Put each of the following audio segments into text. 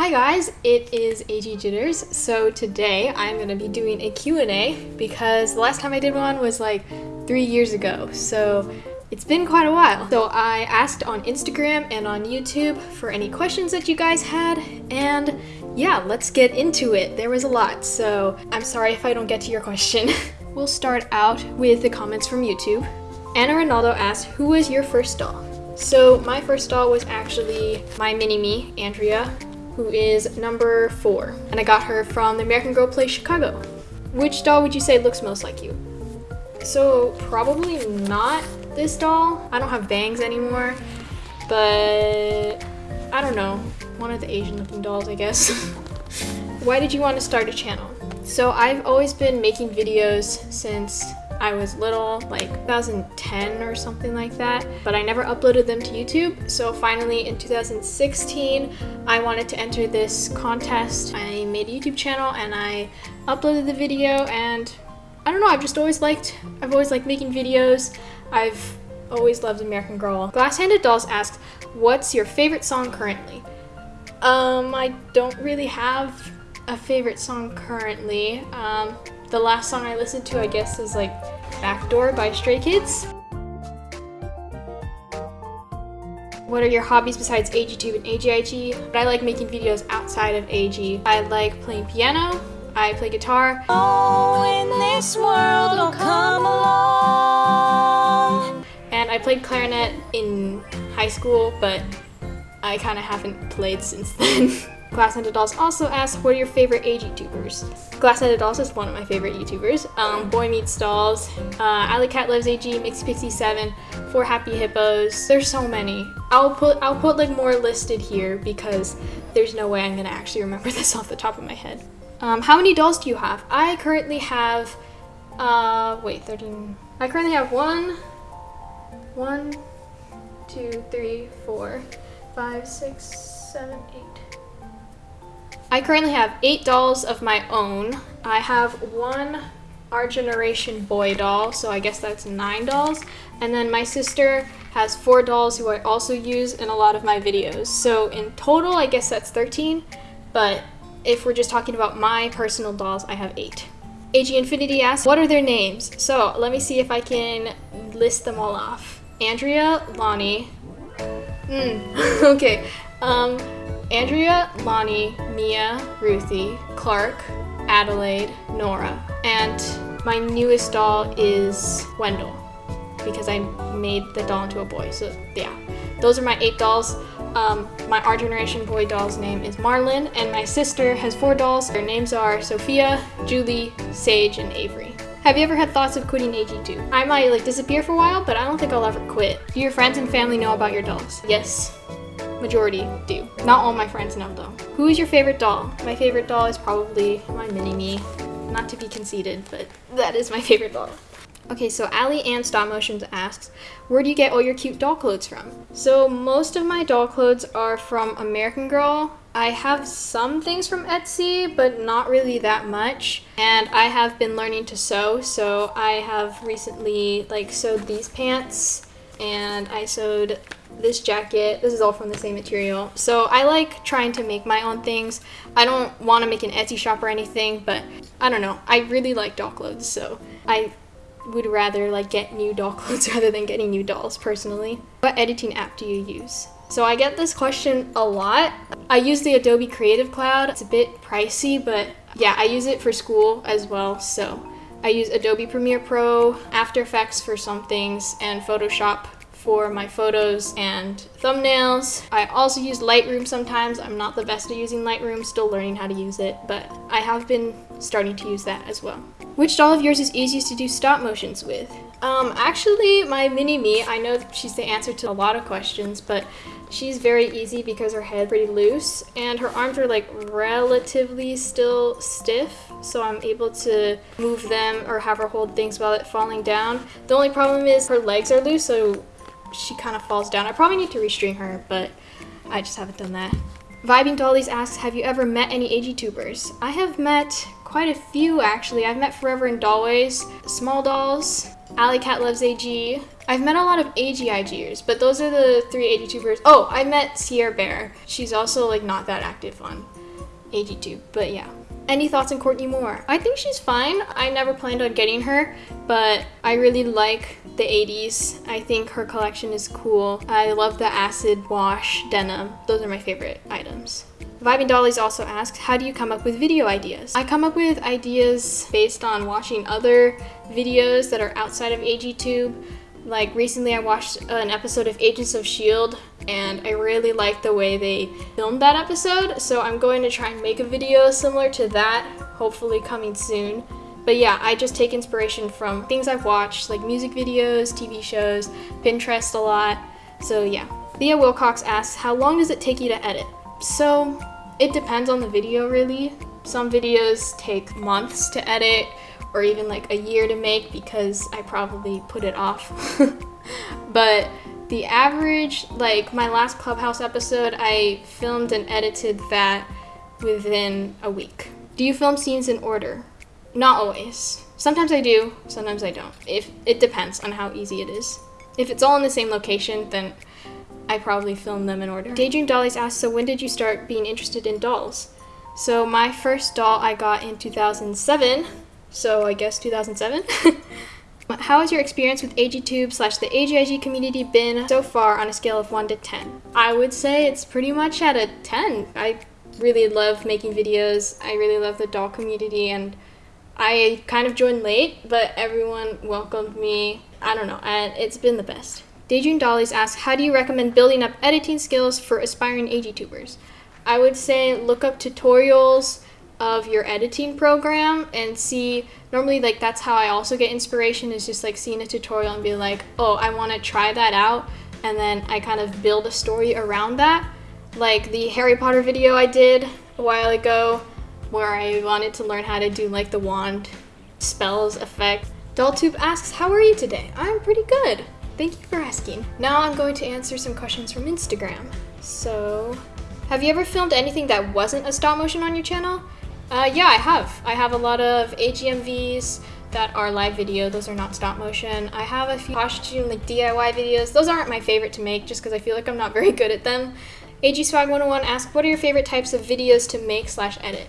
Hi guys, it is AG Jitters. So today I'm to be doing a Q&A because the last time I did one was like three years ago. So it's been quite a while. So I asked on Instagram and on YouTube for any questions that you guys had and yeah, let's get into it. There was a lot, so I'm sorry if I don't get to your question. we'll start out with the comments from YouTube. Anna Ronaldo asked, who was your first doll? So my first doll was actually my mini-me, Andrea, who is number four. And I got her from the American Girl Place Chicago. Which doll would you say looks most like you? So probably not this doll. I don't have bangs anymore, but I don't know. One of the Asian looking dolls, I guess. Why did you want to start a channel? So I've always been making videos since I was little, like 2010 or something like that, but I never uploaded them to YouTube. So finally in 2016, I wanted to enter this contest. I made a YouTube channel and I uploaded the video and I don't know, I've just always liked, I've always liked making videos. I've always loved American Girl. Glass-Handed Dolls asked, what's your favorite song currently? Um, I don't really have a favorite song currently. Um, the last song I listened to, I guess, is like Backdoor by Stray Kids. What are your hobbies besides AGTube and AGIG? But I like making videos outside of AG. I like playing piano, I play guitar. Oh, in this world, and I played clarinet in high school, but I kind of haven't played since then. Glass-Handed Dolls also asked, what are your favorite age YouTubers? Glass-Handed Dolls is one of my favorite YouTubers. Um, Boy Meets Dolls, uh, Alley Cat Loves AG, Mixie Pixie 7, Four Happy Hippos. There's so many. I'll put I'll put like more listed here because there's no way I'm gonna actually remember this off the top of my head. Um, how many dolls do you have? I currently have, uh, wait, 13. I currently have one, one, two, three, four, five, six, seven, eight. I currently have eight dolls of my own. I have one Our Generation boy doll, so I guess that's nine dolls. And then my sister has four dolls who I also use in a lot of my videos. So in total, I guess that's 13, but if we're just talking about my personal dolls, I have eight. AG Infinity asks, what are their names? So let me see if I can list them all off. Andrea, Lonnie, mm, okay, um, Andrea, Lonnie, Mia, Ruthie, Clark, Adelaide, Nora, and my newest doll is Wendell because I made the doll into a boy. So yeah, those are my eight dolls. Um, my Our Generation boy doll's name is Marlin, and my sister has four dolls. Their names are Sophia, Julie, Sage, and Avery. Have you ever had thoughts of quitting AGTube? I might like disappear for a while, but I don't think I'll ever quit. Do your friends and family know about your dolls? Yes, majority do. Not all my friends know though. Who is your favorite doll? My favorite doll is probably my mini-me. Not to be conceited, but that is my favorite doll. Okay, so Ali Ann Stop Motions asks, where do you get all your cute doll clothes from? So most of my doll clothes are from American Girl. I have some things from Etsy, but not really that much. And I have been learning to sew, so I have recently like sewed these pants and I sewed this jacket. This is all from the same material. So I like trying to make my own things. I don't want to make an Etsy shop or anything, but I don't know. I really like doll clothes, so I would rather like get new doll clothes rather than getting new dolls personally. What editing app do you use? So I get this question a lot. I use the Adobe Creative Cloud. It's a bit pricey, but yeah, I use it for school as well. So I use Adobe Premiere Pro, After Effects for some things, and Photoshop for my photos and thumbnails. I also use Lightroom sometimes. I'm not the best at using Lightroom, still learning how to use it, but I have been starting to use that as well. Which doll of yours is easiest to do stop motions with? Um, actually, my mini-me, I know she's the answer to a lot of questions, but she's very easy because her head's pretty loose and her arms are like relatively still stiff, so I'm able to move them or have her hold things while it's falling down. The only problem is her legs are loose, so she kind of falls down. I probably need to restring her, but I just haven't done that. Vibing Dollies asks, have you ever met any AG tubers? I have met quite a few actually. I've met Forever and Dollways, Small Dolls, Alley Cat Loves AG. I've met a lot of AGIGers, but those are the three AGTubers. Oh, I met Sierra Bear. She's also like not that active on AGTube, but yeah. Any thoughts on Courtney Moore? I think she's fine. I never planned on getting her, but I really like the 80s. I think her collection is cool. I love the acid wash denim. Those are my favorite items. Vibing Dollies also asks, how do you come up with video ideas? I come up with ideas based on watching other videos that are outside of AGTube. Like recently I watched an episode of Agents of S.H.I.E.L.D. and I really liked the way they filmed that episode. So I'm going to try and make a video similar to that, hopefully coming soon. But yeah, I just take inspiration from things I've watched, like music videos, TV shows, Pinterest a lot. So yeah. Thea Wilcox asks, how long does it take you to edit? So it depends on the video really. Some videos take months to edit or even like a year to make because I probably put it off. but the average, like my last Clubhouse episode, I filmed and edited that within a week. Do you film scenes in order? Not always. Sometimes I do, sometimes I don't. If It depends on how easy it is. If it's all in the same location, then I probably film them in order. Daydream Dollies asked, so when did you start being interested in dolls? So my first doll I got in 2007, so I guess 2007. How has your experience with AGTube slash the AGIG community been so far on a scale of 1 to 10? I would say it's pretty much at a 10. I really love making videos. I really love the doll community and I kind of joined late, but everyone welcomed me. I don't know, and it's been the best. Daydream Dollies asks, how do you recommend building up editing skills for aspiring AGTubers? I would say look up tutorials of your editing program and see normally like that's how I also get inspiration is just like seeing a tutorial and be like, "Oh, I want to try that out." And then I kind of build a story around that. Like the Harry Potter video I did a while ago where I wanted to learn how to do like the wand spells effect. Dolltube asks, "How are you today?" I'm pretty good. Thank you for asking. Now I'm going to answer some questions from Instagram. So, have you ever filmed anything that wasn't a stop motion on your channel? Uh, yeah, I have. I have a lot of AGMVs that are live video. Those are not stop motion. I have a few costume like DIY videos. Those aren't my favorite to make just because I feel like I'm not very good at them. AG Swag 101 asks, what are your favorite types of videos to make slash edit?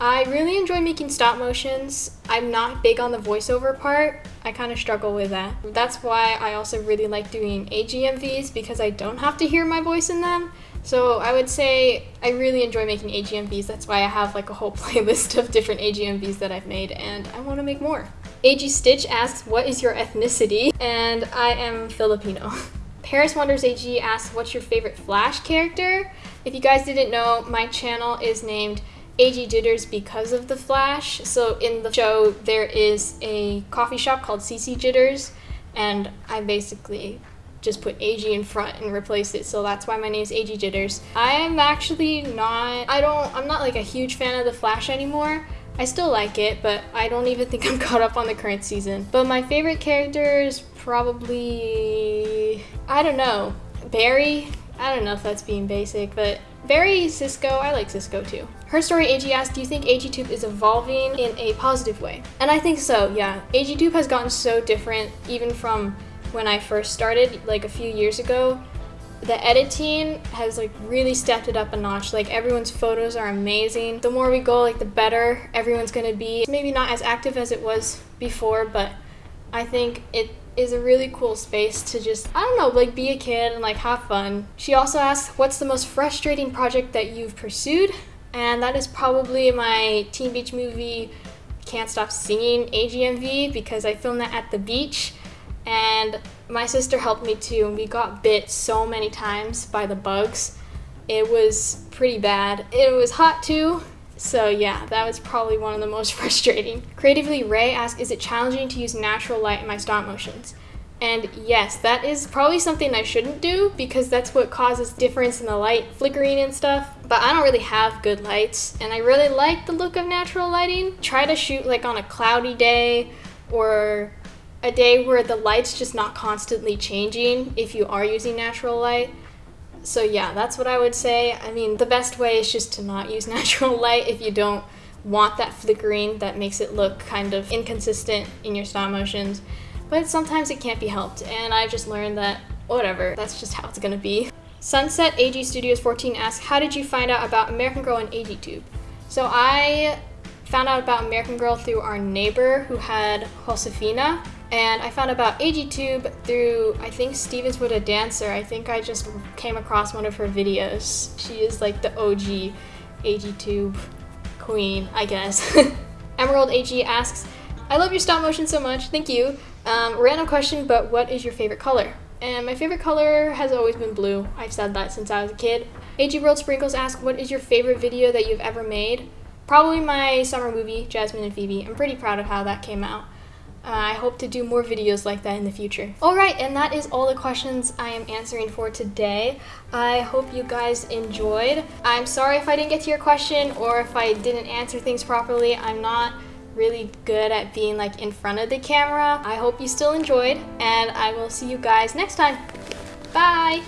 I really enjoy making stop motions. I'm not big on the voiceover part. I kind of struggle with that. That's why I also really like doing AGMVs because I don't have to hear my voice in them. So I would say I really enjoy making AGMVs. That's why I have like a whole playlist of different AGMVs that I've made and I want to make more. AG Stitch asks, what is your ethnicity? And I am Filipino. Paris Wonders AG asks, what's your favorite Flash character? If you guys didn't know, my channel is named AG Jitters because of the Flash. So in the show, there is a coffee shop called CC Jitters, and I basically just put AG in front and replace it. So that's why my name is AG Jitters. I'm actually not, I don't, I'm not like a huge fan of the Flash anymore. I still like it, but I don't even think I'm caught up on the current season. But my favorite character is probably, I don't know, Barry. I don't know if that's being basic, but Barry, Cisco. I like Cisco too. Her story AG asked, do you think AGTube is evolving in a positive way? And I think so, yeah. AGTube has gotten so different even from when I first started like a few years ago. The editing has like really stepped it up a notch. Like everyone's photos are amazing. The more we go, like the better everyone's gonna be. Maybe not as active as it was before, but I think it is a really cool space to just, I don't know, like be a kid and like have fun. She also asks, what's the most frustrating project that you've pursued? And that is probably my Teen Beach movie Can't Stop Singing AGMV because I filmed that at the beach and my sister helped me too and we got bit so many times by the bugs. It was pretty bad. It was hot too so yeah, that was probably one of the most frustrating. Creatively Ray asked, is it challenging to use natural light in my stop motions? And yes, that is probably something I shouldn't do because that's what causes difference in the light flickering and stuff. But I don't really have good lights and I really like the look of natural lighting. Try to shoot like on a cloudy day or a day where the light's just not constantly changing if you are using natural light so yeah, that's what I would say. I mean, the best way is just to not use natural light if you don't want that flickering that makes it look kind of inconsistent in your stop motions. but sometimes it can't be helped, and I just learned that whatever, that's just how it's gonna be. Sunset AG Studios 14 asks, How did you find out about American Girl and AGTube? So I found out about American Girl through our neighbor who had Josefina, and I found about AGTube through, I think Stevens a dancer. I think I just came across one of her videos. She is like the OG AGTube queen, I guess. Emerald AG asks, I love your stop motion so much, thank you. Um, random question, but what is your favorite color? And my favorite color has always been blue. I've said that since I was a kid. AG World Sprinkles asks, what is your favorite video that you've ever made? Probably my summer movie, Jasmine and Phoebe. I'm pretty proud of how that came out. Uh, I hope to do more videos like that in the future. Alright, and that is all the questions I am answering for today. I hope you guys enjoyed. I'm sorry if I didn't get to your question or if I didn't answer things properly. I'm not really good at being like in front of the camera. I hope you still enjoyed and I will see you guys next time. Bye!